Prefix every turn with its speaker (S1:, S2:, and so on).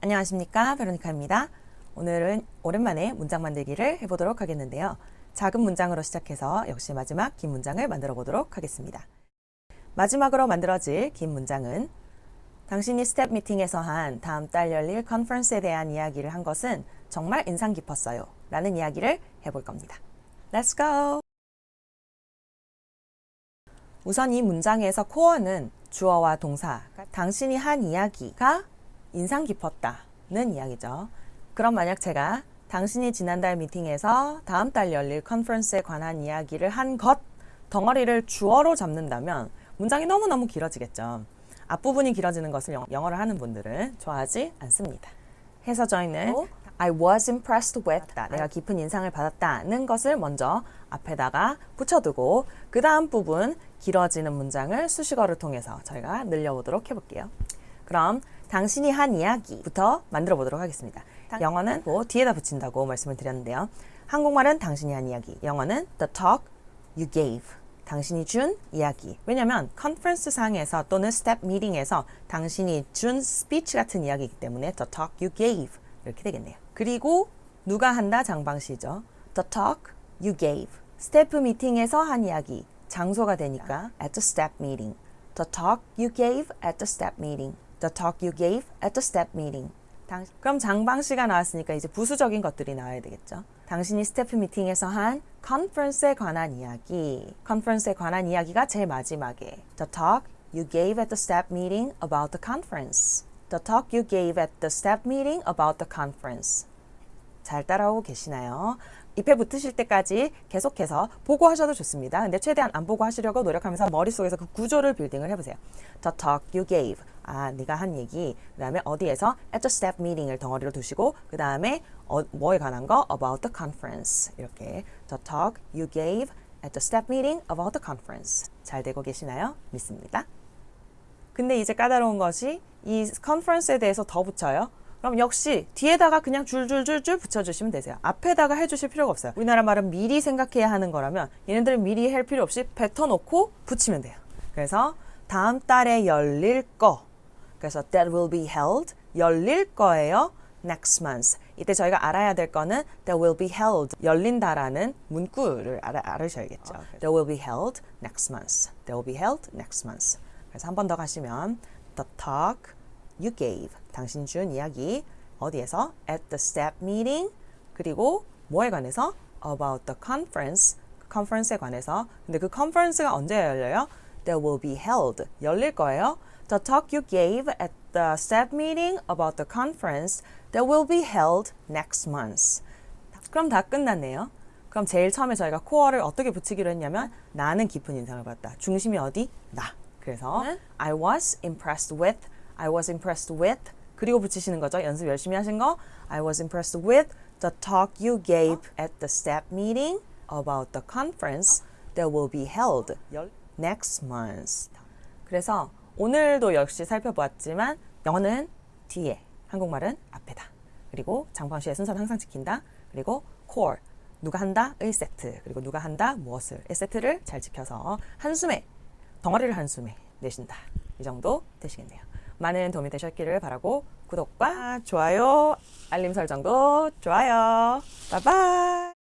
S1: 안녕하십니까 베로니카입니다. 오늘은 오랜만에 문장 만들기를 해보도록 하겠는데요. 작은 문장으로 시작해서 역시 마지막 긴 문장을 만들어 보도록 하겠습니다. 마지막으로 만들어질 긴 문장은 당신이 스태프 미팅에서 한 다음 달 열릴 컨퍼런스에 대한 이야기를 한 것은 정말 인상 깊었어요. 라는 이야기를 해볼 겁니다. Let's go! 우선 이 문장에서 core는 주어와 동사, 당신이 한 이야기가 인상 깊었다는 이야기죠. 그럼 만약 제가 당신이 지난달 미팅에서 다음 달 열릴 컨퍼런스에 관한 이야기를 한 것 덩어리를 주어로 잡는다면 문장이 너무너무 길어지겠죠. 앞부분이 길어지는 것을 영어를 하는 분들은 좋아하지 않습니다. 해서 저희는 I was impressed with 내가 깊은 인상을 받았다는 것을 먼저 앞에다가 붙여두고 그 다음 부분 길어지는 문장을 수식어를 통해서 저희가 늘려보도록 해볼게요. 그럼 당신이 한 이야기부터 만들어 보도록 하겠습니다. 영어는 뭐 뒤에다 붙인다고 말씀을 드렸는데요. 한국말은 당신이 한 이야기, 영어는 the talk you gave. 당신이 준 이야기. 왜냐면 컨퍼런스 상에서 또는 스태프 미팅에서 당신이 준 스피치 같은 이야기이기 때문에 the talk you gave 이렇게 되겠네요. 그리고 누가 한다 장방시죠. the talk you gave. 스태프 미팅에서 한 이야기. 장소가 되니까 at the staff meeting. the talk you gave at the step meeting. The talk you gave at the step meeting. 당, 그럼 장방시가 나왔으니까 이제 부수적인 것들이 나와야 되겠죠. 당신이 스태프 미팅에서 한 컨퍼런스에 관한 이야기. 컨퍼런스에 관한 이야기가 제일 마지막에 The talk you gave at the step meeting about the conference. The talk you gave at the step meeting about the conference. 잘 따라오고 계시나요? 잎에 붙으실 때까지 계속해서 보고 하셔도 좋습니다. 근데 최대한 안 보고 하시려고 노력하면서 머릿속에서 그 구조를 빌딩을 해보세요. The talk you gave. 아, 네가 한 얘기. 그 다음에 어디에서 at the step meeting을 덩어리로 두시고 그 다음에 어, 뭐에 관한 거 about the conference. 이렇게 The talk you gave at the step meeting about the conference. 잘 되고 계시나요? 믿습니다. 근데 이제 까다로운 것이 이 컨퍼런스에 대해서 더 붙여요. 그럼 역시 뒤에다가 그냥 줄줄줄줄 붙여주시면 되세요. 앞에다가 해주실 필요가 없어요. 우리나라 말은 미리 생각해야 하는 거라면 얘네들은 미리 할 필요 없이 뱉어놓고 붙이면 돼요. 그래서 다음 달에 열릴 거 그래서 that will be held 열릴 거예요. next month. 이때 저희가 알아야 될 거는 that will be held 열린다라는 문구를 알아, 알으셔야겠죠. that will be held next month. that will be held next month. 그래서 한 번 더 가시면 the talk you gave 당신 준 이야기 어디에서 at the step meeting 그리고 뭐에 관해서 about the conference 컨퍼런스에 관해서 근데 그 컨퍼런스가 언제 열려요? that will be held 열릴 거예요. The talk you gave at the step meeting about the conference that will be held next month. 그럼 다 끝났네요. 그럼 제일 처음에 저희가 코어를 어떻게 붙이기로 했냐면 나는 깊은 인상을 받았다. 중심이 어디? 나. 그래서 I was impressed with, I was impressed with 그리고 붙이시는 거죠. 연습 열심히 하신 거 I was impressed with the talk you gave at the step meeting about the conference that will be held next month. 그래서 오늘도 역시 살펴보았지만 영어는 뒤에, 한국말은 앞에다. 그리고 장방시의 순서는 항상 지킨다. 그리고 core, 누가 한다? 의 세트. 그리고 누가 한다? 무엇을. 의 세트를 잘 지켜서 한숨에, 덩어리를 한숨에 내신다. 이 정도 되시겠네요. 많은 도움이 되셨기를 바라고 구독과 좋아요, 알림 설정도 좋아요. 바이바이.